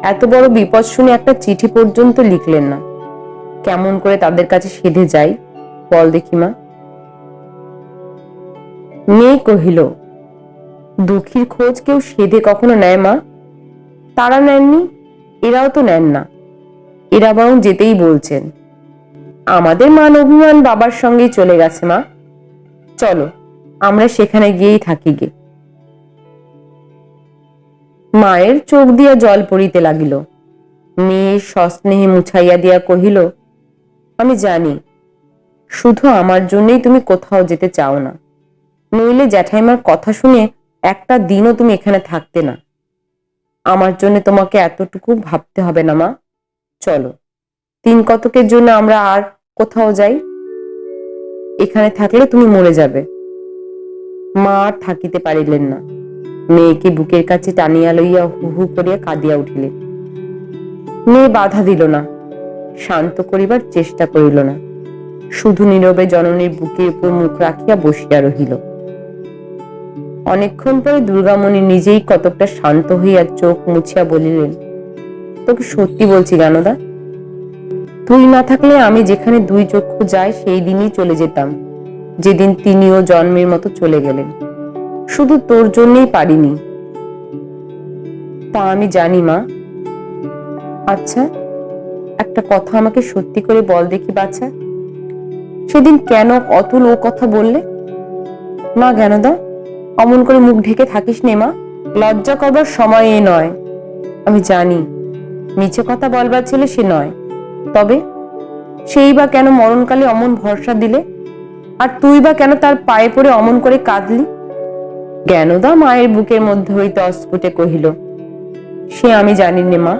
এত বড় বিপদ শুনে একটা চিঠি পর্যন্ত লিখলেন না। কেমন করে তাদের কাছে সেধে যাই? বল দেখি মা। মেয়ে কহিল, দুঃখীর খোঁজ কেউ সেধে কখনো নেয় মা? তারা নেননি, এরাও তো নেন না। এরা বরং যেতেই বলছেন। আমাদের মান অভিমান বাবার সঙ্গেই চলে গেছে, মা। চলো, আমরা সেখানে গিয়েই থাকি গে। মায়ের চোখ দিয়া জল পড়িতে লাগিল। মেয়ে সস্নেহে মুছাইয়া দিয়া কহিল, আমি জানি, শুধু আমার জন্যই তুমি কোথাও যেতে চাও না। নইলে জ্যাঠাইমার কথা শুনে একটা দিনও তুমি এখানে থাকতে না। আমার জন্য তোমাকে এতটুকু ভাবতে হবে না, মা। চলো। তিন কতকের জন্য আমরা আর কোথাও যাই? এখানে থাকলে তুমি মরে যাবে। মা আর থাকিতে পারিলেন না। মেয়েকে বুকের কাছে টানিয়া লইয়া হু হু করিয়া কাঁদিয়া উঠিলেন। মেয়ে বাধা দিল না। শান্ত করিবার চেষ্টা করিল না। শুধু নীরবে জননীর বুকের উপর মুখ রাখিয়া বসিয়া রহিল। অনেকক্ষণ পরে দুর্গামণি নিজেই কতকটা শান্ত হইয়া চোখ মুছিয়া বলিলেন তোকে সত্যি বলছি জ্ঞানদা তুই না থাকলে আমি যেখানে দুই চক্ষু যাই সেই দিনই চলে যেতাম। যেদিন তিনিও জন্মের মতো চলে গেলেন। শুধু তোর জন্যই পারিনি। তা আমি জানি, মা। আচ্ছা একটা কথা আমাকে সত্যি করে বল দেখি বাচ্চা সেদিন কেন অতুল ও কথা বললে? মা জ্ঞানদা অমন করে মুখ ঢেকে থাকিস নে, মা। লজ্জা করবার সময় নয়। আমি জানি। মিছে কথা বলবার ছেলে সে নয়। তবে সেই বা কেন মরণকালে অমন ভরসা দিলে? আর তুই বা কেন তার পায়ে পড়ে অমন করে কাঁদলি? জ্ঞানদা মায়ের বুকের মধ্যে হইতে অস্ফুটে কহিল, সে আমি জানি নে মা।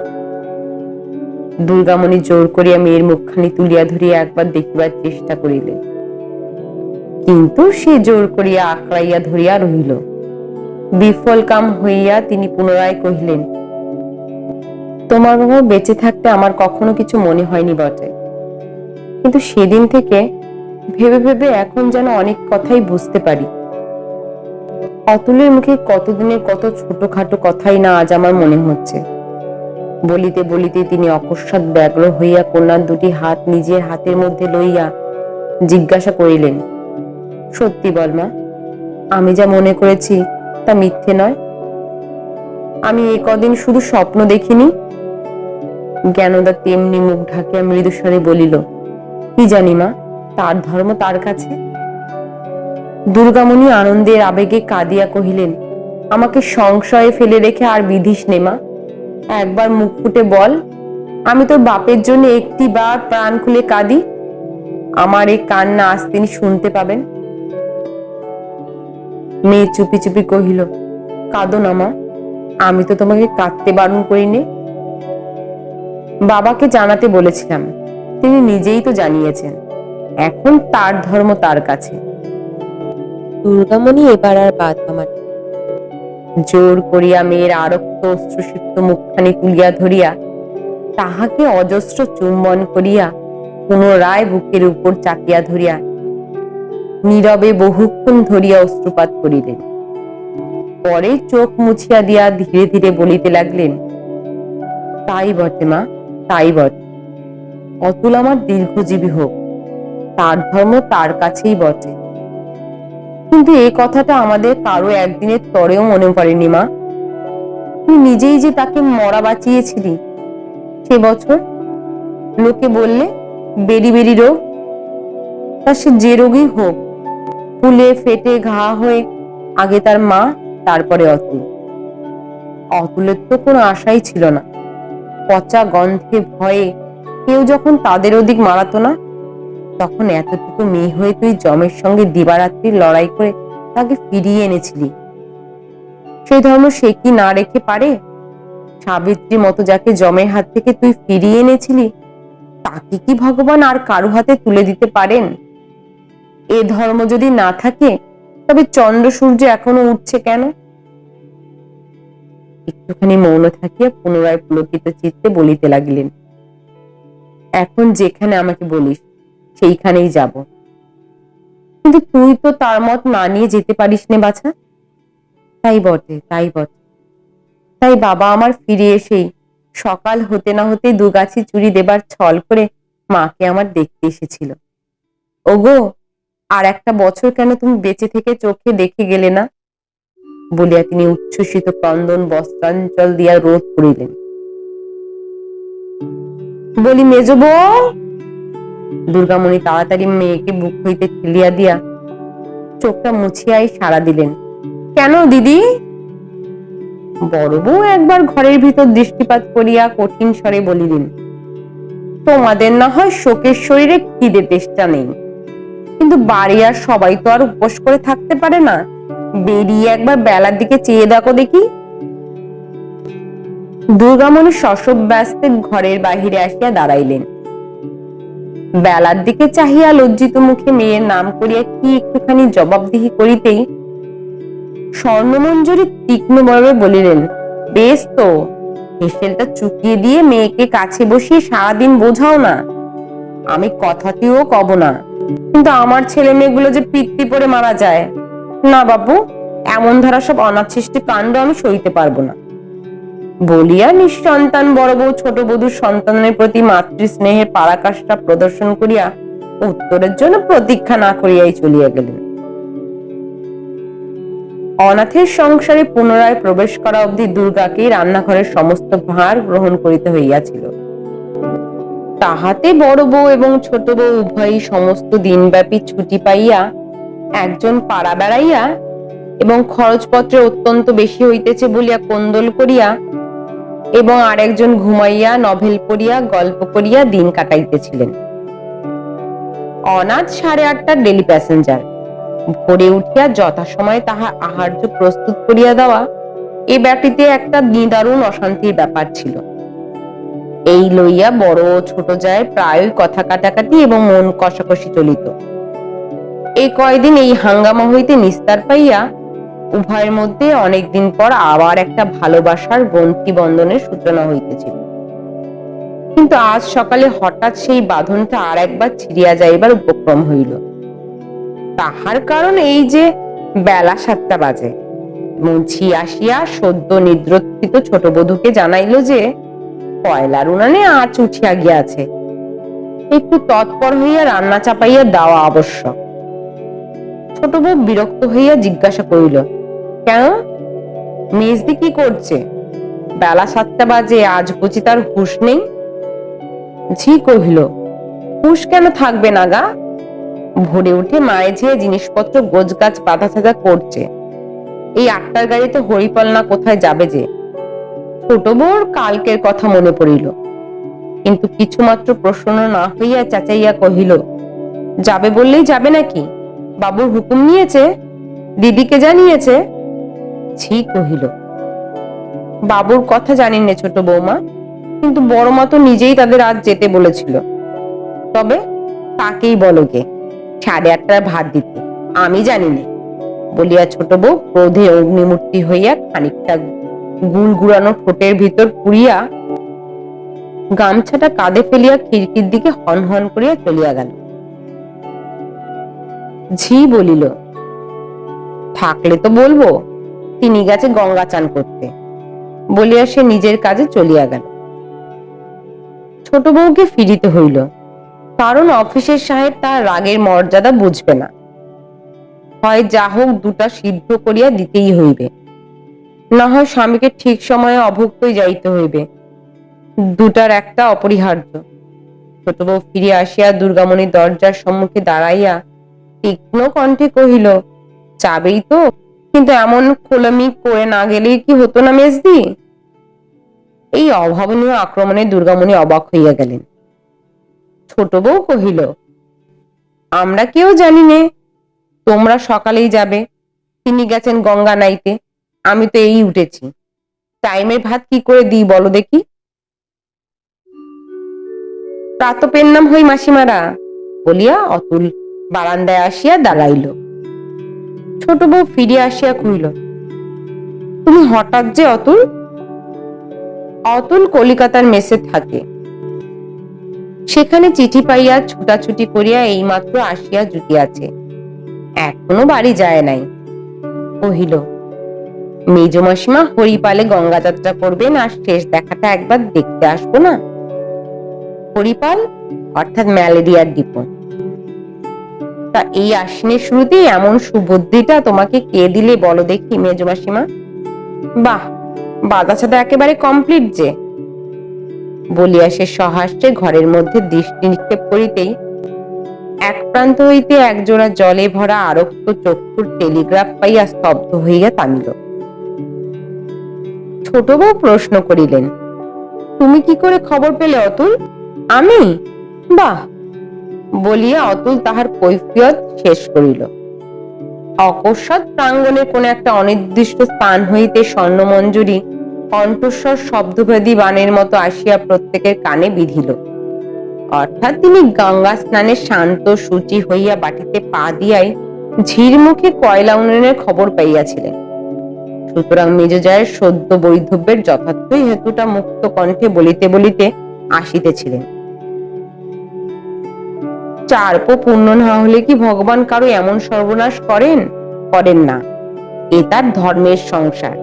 দুর্গামণি জোর করিয়া মেয়ের মুখখানি তুলিয়া ধরিয়া একবার দেখিবার চেষ্টা করিলেন। কিন্তু সে জোর করিয়া আঁকড়াইয়া ধরিয়া রহিল। বিফল কাম হইয়া তিনি পুনরায় কহিলেন তোমার বাবা বেঁচে থাকতে আমার কখনো কিছু মনে হয়নি বটে। কিন্তু সেদিন থেকে ভেবে ভেবে এখন যেন অনেক কথাই বুঝতে পারি। অতুলের মুখে কতদিনের কত ছোটখাটো কথাই না আজ আমার মনে হচ্ছে। বলিতে বলিতে তিনি অকস্মাৎ ব্যগ্র হইয়া কন্যার দুটি হাত নিজের হাতের মধ্যে লইয়া জিজ্ঞাসা করিলেন, সত্যি বল মা, আমি যা মনে করেছি তা মিথ্যে নয়। আমি এ কদিন শুধু স্বপ্ন দেখিনি জ্ঞানদা তেমনি মুখ ঢাকিয়া মৃদুস্বরে বলিল, কি জানি মা, তার ধর্ম তার কাছে? দুর্গামণি আনন্দের আবেগে কাঁদিয়া কহিলেন, আমাকে সংশয়ে ফেলে রেখে আর বিধিস নে মা। একবার মুখ ফুটে বল, আমি তোর বাপের জন্য একটি বার প্রাণ খুলে কাঁদি। আমার এই কান্না আজ তিনি শুনতে পাবেন। মেয়ে চুপি চুপি কহিল, কাঁদো না মা, আমি তো তোমাকে কাঁদতে বারণ করিনি বাবাকে জানাতে বলেছিলাম। তিনি নিজেই তো জানিয়েছেন। এখন তার ধর্ম তার কাছে। দুর্গামণি এবার আর বাধা মানি জোর করিয়া মেয়ের আরক্ত অশ্রুসিক্ত মুখখানি তুলিয়া ধরিয়া তাহাকে অজস্র চুম্বন করিয়া পুনরায় বুকের উপর চাপিয়া ধরিয়া নীরবে বহুক্ষণ ধরিয়া অশ্রুপাত করিলেন। পরে চোখ মুছিয়া দিয়া ধীরে ধীরে বলিতে লাগলেন তাই বটে মা তাই বটে। অতুল আমার দীর্ঘজীবী হোক, তার ধর্ম তার কাছেই বটে। কিন্তু এই কথাটা আমাদের কারও একদিনের তরেও মনে পড়েনি মা। তুই নিজেই যে তাকে মরা বাঁচিয়েছিলি, সে বছর লোকে বললে, বেরি বেরি রোগ। তা সে যে রোগই হোক, ফুলে ফেটে ঘা হয়ে আগে তার মা, তারপরে অতুল। অতুলের তো কোনো আশাই ছিল না। পচা গন্ধে ভয়ে কেউ যখন তাদের ওদিক মারাতো না, তখন এতটুকু মেয়ে হয়ে তুই জমের সঙ্গে দিবারাত্রির লড়াই করে তাকে ফিরিয়ে এনেছিলি। সেই ধর্ম সে কি না রেখে পারে? সাবিত্রী মতো যাকে জমের হাত থেকে তুই ফিরিয়ে এনেছিলি, তাকে কি ভগবান আর কারও হাতে তুলে দিতে পারেন? এ ধর্ম যদি না থাকে, তবে চন্দ্র সূর্য এখনও উঠছে কেন? একটুখানি মৌন থাকিয়া পুনরায় পুলকিত চিত্তে বলিতে লাগিলেন, এখন যেখানে আমাকে বলিস, সেইখানেই যাব। কিন্তু তুই তো তার মত মানিয়ে যেতে পারিস নে বাছা। তাই বটে তাই বটে। তাই বাবা আমার ফিরে এসেই সকাল হতে না হতে দুগাছি চুরি দেবার ছল করে মাকে আমার দেখতে এসেছিল। ওগো, আর একটা বছর কেন তুমি বেঁচে থেকে চোখে দেখে গেলে না? বলিয়া তিনি উচ্ছ্বসিত ক্রন্দন, বস্ত্রাঞ্চল দিয়া রোধ করিলেন বলি মেজ বউ দুর্গামণি তাড়াতাড়ি মেয়েকে বুক হইতে ঠেলিয়া দিয়া চোখটা মুছিয়াই সাড়া দিলেন। কেন দিদি? বড় একবার ঘরের ভিতর দৃষ্টিপাত করিয়া কঠিন স্বরে বলিলেন, তোমাদের না হয় শোকের শরীরে খিদে তেষ্টা নেই। কিন্তু বাড়ি আর সবাই তো আর উপোস করে থাকতে পারে না। বেরিয়ে একবার বেলার দিকে চেয়ে দেখো দেখি। দুর্গামণি শশব ব্যস্তে ঘরের বাহিরে আসিয়া দাঁড়াইলেন। বেলার দিকে চাহিয়া লজ্জিত মুখে মেয়ের নাম করিয়া কি একটুখানি জবাবদিহি করিতেই স্বর্ণমঞ্জুরি তীক্ষ্ণ তীক্ষ্ণভাবে বলিলেন, বেশ তো, হেসেলটা চুকিয়ে দিয়ে মেয়েকে কাছে বসিয়ে সারাদিন বোঝাও না। আমি কথাটিও কব না। কিন্তু আমার ছেলে মেয়েগুলো যে পিত্তি পরে মারা যায় না বাবু, এমন ধারা সব অনাচ্ছিষ্টি কাণ্ড আমি সইতে পারব না। বলিয়া নিঃসন্তান বড় বউ ছোট বধূর সন্তানের প্রতি মাতৃ স্নেহের পারাকাশটা প্রদর্শন করিয়া উত্তরের জন্য প্রতীক্ষা না করিয়াই চলিয়া গেলেন। অনাথের সংসারে পুনরায় প্রবেশ করা অবধি দুর্গাকে রান্নাঘরের সমস্ত ভার গ্রহণ করিতে হইয়াছিল। তাহাতে বড় বউ এবং ছোট বউ উভয়ই সমস্ত দিনব্যাপী ছুটি পাইয়া একজন পাড়া বেড়াইয়া এবং খরচপত্রে অত্যন্ত বেশি হইতেছে বলিয়া কোন্দল করিয়া এবং আরেকজন ঘুমাইয়া নভেল পড়িয়া গল্প করিয়া দিন কাটাইতেছিলেন। অনাথ সাড়ে আটটার ডেলি প্যাসেঞ্জার ভোরে উঠিয়া যথাসময়ে তাহার আহার্য প্রস্তুত করিয়া দেওয়া এ ব্যাটিতে একটা নিদারুণ অশান্তির ব্যাপার ছিল। এই লইয়া বড় ছোট যায় প্রায়ই কথা কাটাকাটি এবং মন কষাকষি চলিত। এই কয়দিন এই হাঙ্গামা হইতে নিস্তার পাইয়া উভয়ের মধ্যে অনেকদিন পর আবার একটা ভালোবাসার গ্রন্থি বন্ধনের সূচনা হইতেছিল। কিন্তু আজ সকালে হঠাৎ সেই বাঁধনটা আর একবার ছিড়িয়া যাইবার উপক্রম হইল। তাহার কারণ এই যে বেলা সাতটা বাজে। মুছি আসিয়া সদ্য নিদ্রোত্থিত ছোট বধূকে জানাইল যে কয়লার উনানে আঁচ উঠিয়া গিয়াছে। একটু তৎপর হইয়া রান্না চাপাইয়া দেওয়া আবশ্যক। ছোট বউ বিরক্ত হইয়া জিজ্ঞাসা করিল, কেন? মেজদি কি করছে? বেলা সাতটা বাজে, আজ বুঝি তার হুঁশ নেই? ঝি কহিল, হুঁশ কেন থাকবে না গা ভোরে উঠে মায়ে ঝিয়ে জিনিসপত্র গোছগাছ বাঁধা সাজা করছে, এই আটটার গাড়িতে হরিপাল না কোথায় যাবে যে? ছোট বউর কালকের কথা মনে পড়িল, কিন্তু কিছুমাত্র প্রশ্ন না হইয়া চাচাইয়া কহিল, যাবে বললেই যাবে নাকি? বাবুর হুকুম নিয়েছে, দিদিকে জানিয়েছে। ছি কহিল, বাবুর কথা জানি নে ছোট বৌমা, কিন্তু বড় মা তো নিজেই তাদের আজ যেতে বলেছিল। তবে তাকেই বলো গে, সাড়ে আটটায় ভাত দিতে, আমি জানি না বলিয়া ছোট বউ ক্রোধে অগ্নিমূর্তি হইয়া খানিকটা গুল গুড়ানো ঠোঁটের ভিতর পুড়িয়া গামছাটা কাঁধে ফেলিয়া খিড়কির দিকে হন হন করিয়া চলিয়া গেল। ঝি বলিল, থাকলে তো বলব, তিনি গেছে গঙ্গা চান করতে। বলিয়া সে নিজের কাজে চলিয়া গেল। ছোট বউকে ফিরিতে হইল, কারণ অফিসের সাহেব তার রাগের মর্যাদা বুঝবে না। হয় যা হোক দুটা সিদ্ধ করিয়া দিতেই হইবে। না হয় স্বামীকে ঠিক সময়ে অভুক্তই যাইতে হইবে। দুটার একটা অপরিহার্য। ছোট বউ ফিরিয়া আসিয়া দুর্গামণির দরজার সম্মুখে দাঁড়াইয়া তীক্ষ্ণ কণ্ঠে কহিল, যাবেই তো, কিন্তু এমন খোলামি করে না গেলেই কি হতো না মেজদি? এই অভাবনীয় আক্রমণে দুর্গামণি অবাক হইয়া গেলেন। ছোট বউ কহিল, আমরা কেউ জানি নে, তোমরা সকালেই যাবে, তিনি গেছেন গঙ্গা নাইতে, আমি তো এই উঠেছি। টাইমের ভাত কি করে দিই বলো দেখি? প্রাতপের নাম হই মাসিমারা, বলিয়া অতুল বারান্দায় আসিয়া দাঁড়াইল। ছোট বউ ফিরিয়া আসিয়া কহিল, তুমি হঠাৎ যে অতুল? অতুল কলিকাতার মেসে থাকে। সেখানে চিঠি পাইয়া ছুটাছুটি করিয়া এইমাত্র আসিয়া জুটিয়াছে। এখনও বাড়ি যায় নাই। কহিল, মেজ মাসিমা হরিপালে গঙ্গা যাত্রা করবেন আর শেষ দেখাটা একবার দেখতে আসব না? হরিপাল? অর্থাৎ ম্যালেরিয়ার ডিপো তা এই আশ্বিনের শুরুতেই এমন সুবুদ্ধিটা তোমাকে কে দিলে বলো দেখি, মেজ বাহ বাদাছাদা একেবারে কমপ্লিট যে। বলিয়া সে সহাস্যে ঘরের মধ্যে দৃষ্টি নিক্ষেপ করিতেই এক প্রান্ত হইতে একজোড়া জলে ভরা আরক্ত চক্ষুর টেলিগ্রাফ পাইয়া স্তব্ধ হইয়া ছোট বউ প্রশ্ন করিলেন, তুমি কি করে খবর পেলে অতুল? আমি? বাহ বলিয়া অতুল তাহার কৈফিয়ত শেষ করিল। অকস্মাৎ প্রাঙ্গণে কোন একটা অনির্দিষ্ট স্থান হইতে স্বর্ণমঞ্জুরি, কণ্ঠস্বর শব্দভেদী বাণের মতো আসিয়া প্রত্যেকের কানে বিধিল। অর্থাৎ তিনি গঙ্গা স্নানে শান্ত সূচি হইয়া বাটিতে পা দিয়াই ঝির মুখে কয়লা উন্নয়নের খবর পাইয়াছিলেন। সুতরাং মেজজায়ের সদ্য বৈধব্যের যথার্থই হেতুটা মুক্ত কণ্ঠে বলিতে বলিতে আসিতেছিলেন। চার্প পূর্ণ না হলে কি ভগবান কারও এমন সর্বনাশ করেন? করেন না। এ তার ধর্মের সংসার।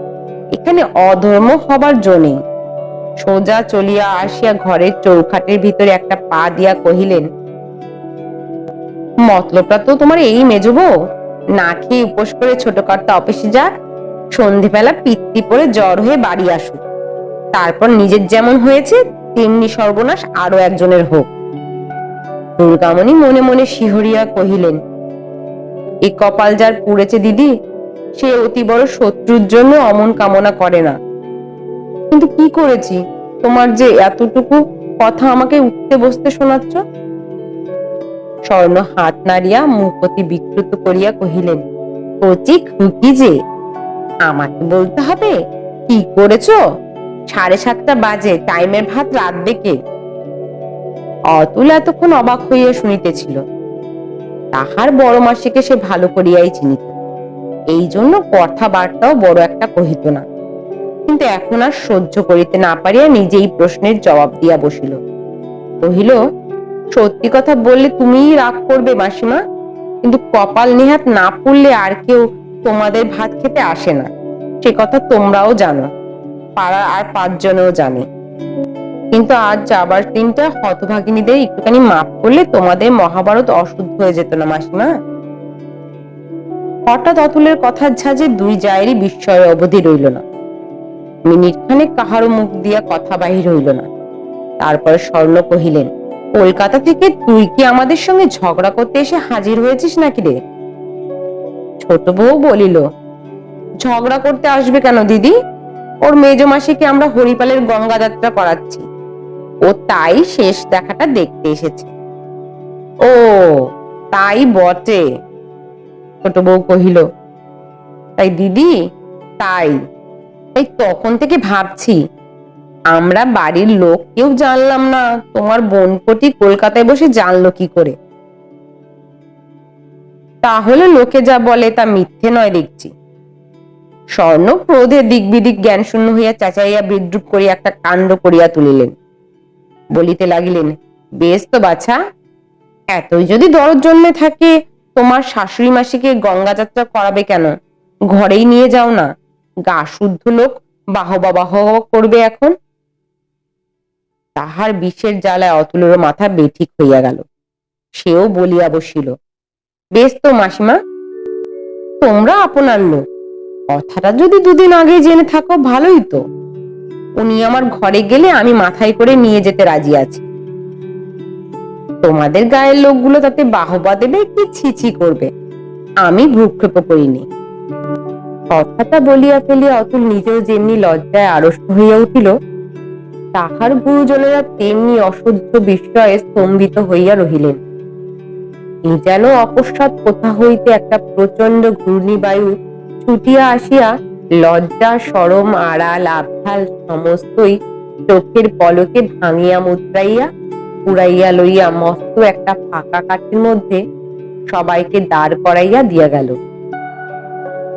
এখানে অধর্ম হবার জন্যে সোজা চলিয়া আসিয়া ঘরের চৌখাটের ভিতরে একটা পা দিয়া কহিলেন, মতলবটা তো তোমার এই মেজবো না খেয়ে উপোস করে ছোটখাটো অফিসে যাক। সন্ধেবেলা পিত্তি পরে জ্বর হয়ে বাড়ি আসুক। তারপর নিজের যেমন হয়েছে, তেমনি সর্বনাশ আরও একজনের হোক। দুর্গামণি মনে মনে শিহরিয়া কহিলেন এই কপাল যার পুড়েছে দিদি, সে অতি বড় শত্রুর জন্য অমন কামনা করে না। কিন্তু কি করেছি? তোমার যে এতটুকু কথা আমাকে উঠতে বসতে শোনাচ্ছ? স্বর্ণ হাত নাড়িয়া মুখ অতি বিকৃত করিয়া কহিলেন, কচি খুকি যে, আমাকে বলতে হবে? কি করেছ? সাড়ে সাতটা বাজে, টাইমের ভাত রাঁধবে কে অতুল এতক্ষণ অবাক হইয়া শুনিতেছিল। তাহার বড় মাসিকে সে ভালো করিয়াই চিনিত। এই জন্য কথাবার্তাও বড় একটা কহিত না। কিন্তু এখন আর সহ্য করিতে না পারিয়া নিজেই প্রশ্নের জবাব দিয়া বসিল। কহিল, সত্যি কথা বললে তুমিই রাগ করবে মাসিমা। কিন্তু কপাল নিহাত না পড়লে আর কেউ তোমাদের ভাত খেতে আসে না। সে কথা তোমরাও জানো। পাড়ার আর পাঁচজনেও জানে। কিন্তু আজ যাবার দিনটা হতভাগিনীদের একটুখানি মাফ করলে তোমাদের মহাভারত অশুদ্ধ হয়ে যেত না, মাসিমা। হঠাৎ অতুলের কথার ঝাঁজে দুই জায়েরই বিস্ময় অবধি রইল না। মিনিট খানেক কাহারও মুখ দিয়া কথা বাহির হইল না। তারপর স্বর্ণ কহিলেন, কলকাতা থেকে তুই কি আমাদের সঙ্গে ঝগড়া করতে এসে হাজির হয়েছিস নাকি রে? ছোট বউ বলিল, ঝগড়া করতে আসবে কেন দিদি? ওর মেজ মাসিকে আমরা হরিপালের গঙ্গা যাত্রা করাচ্ছি। ও তাই শেষ দেখাটা দেখতে এসেছে। ও, তাই বটে, ছোট বউ কহিল। তাই দিদি, তাই। তাই তখন থেকে ভাবছি, আমরা বাড়ির লোক কেউ জানলাম না, তোমার বোনপটি কলকাতায় বসে জানলো কি করে। তাহলে লোকে যা বলে তা মিথ্যে নয় দেখছি। স্বর্ণ ক্রোধে দিক বিদিক জ্ঞান শূন্য হইয়া চাচাইয়া বিদ্রুপ করিয়া একটা কাণ্ড করিয়া তুলিলেন। বলিতে লাগিলেন, বেশ তো বাছা, এতই যদি দরদ জন্মে থাকে, তোমার শাশুড়ি মাসিকে গঙ্গা যাত্রা করাবে কেন? ঘরেই নিয়ে যাও না, গা শুদ্ধ লোক বাহবা বাহ করবে এখন? তাহার বিষের জ্বালায় অতুলের মাথা বেঠিক হইয়া গেল। সেও বলিয়া বসিল, বেশ তো মাসিমা, তোমরা আপনার লোক কথাটা যদি দুদিন আগে জেনে থাকো, ভালোই তো। উনি আমার ঘরে গেলে আমি মাথায় করে নিয়ে যেতে রাজি আছি। তোমাদের গায়ের লোকগুলো তাতে বাহবা দেবে কি ছিছি করবে? আমি ভ্রুক্ষেপ করিনি। কথাটা বলিয়া ফেলিয়া অতুল নিজেও যেমনি লজ্জায় আড়ষ্ট হইয়া উঠিল, তাহার গুরুজনেরা তেমনি অসহ্য বিস্ময়ে স্তম্ভিত হইয়া রহিলেন। এ যেন অকস্মাৎ কোথা হইতে একটা প্রচণ্ড ঘূর্ণিবায়ু ছুটিয়া আসিয়া লজ্জা, সরম, আড়াল আবহাল সমস্তই চোখের পলকে ভাঙিয়া মুদ্রাইয়া, পুরাইয়া লইয়া মস্ত একটা ফাঁকা কাঠের মধ্যে সবাইকে দাঁড় করাইয়া দিয়া গেল।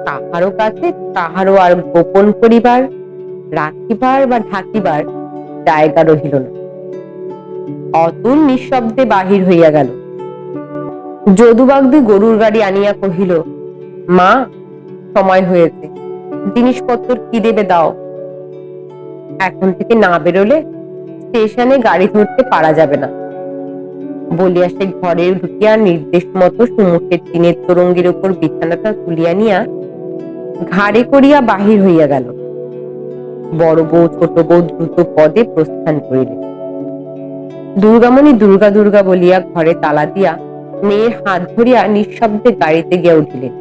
কাহারও কাছে কাহারও আর গোপন করিবার, রাখিবার বা ঢাকিবার জায়গা রহিল না। অতুল নিঃশব্দে বাহির হইয়া গেল। যদুবাগদি গরুর গাড়ি আনিয়া কহিল, মা, সময় হয়েছে। জিনিসপত্র কি দেবে দাও। এখন থেকে না বেরোলে স্টেশনে গাড়ি ধরতে পারা যাবে না। বলিয়া সে ঘরে ঢুকিয়া নির্দেশ মতো সুমুখের টিনের তরঙ্গের উপর বিছানাটা তুলিয়া নিয়া ঘাড়ে করিয়া বাহির হইয়া গেল। বড় বউ, ছোট বউ দ্রুত পদে প্রস্থান করিলেন দুর্গামণি দুর্গা দুর্গা বলিয়া ঘরে তালা দিয়া মেয়ের হাত ধরিয়া নিঃশব্দে গাড়িতে গিয়া উঠিলেন।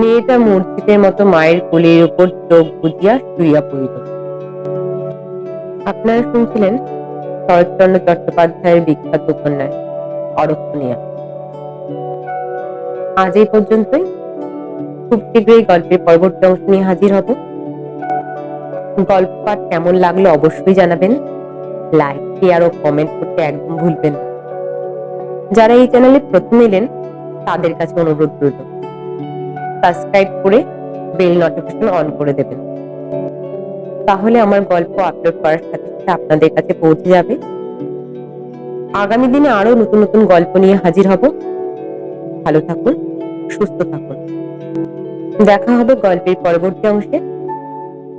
মেয়েটা মূর্তিতের মতো মায়ের কোলের উপর চোখ বুঝিয়া শুইয়া পড়িল। আপনারা শুনছিলেন শরৎচন্দ্র চট্টোপাধ্যায়ের বিখ্যাত উপন্যাস, অরক্ষণীয়া। আজ এই পর্যন্তই। খুব শীঘ্রই গল্পের পরবর্তী অংশ নিয়ে হাজির হব। গল্প পাঠ কেমন লাগল অবশ্যই জানাবেন। লাইক শেয়ার ও কমেন্ট করতে একদম ভুলবেন যারা এই চ্যানেলে প্রথম এলেন, তাদের কাছে অনুরোধ রইল। সাবস্ক্রাইব করে বেল নোটিফিকেশন অন করে দেবেন। তাহলে আমার গল্প আপলোড করার সাথে সাথে আপনাদের কাছে পৌঁছে যাবে। আগামী দিনে আরও নতুন নতুন গল্প নিয়ে হাজির হব। ভালো থাকুন, সুস্থ থাকুন। দেখা হবে গল্পের পরবর্তী অংশে।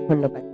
ধন্যবাদ।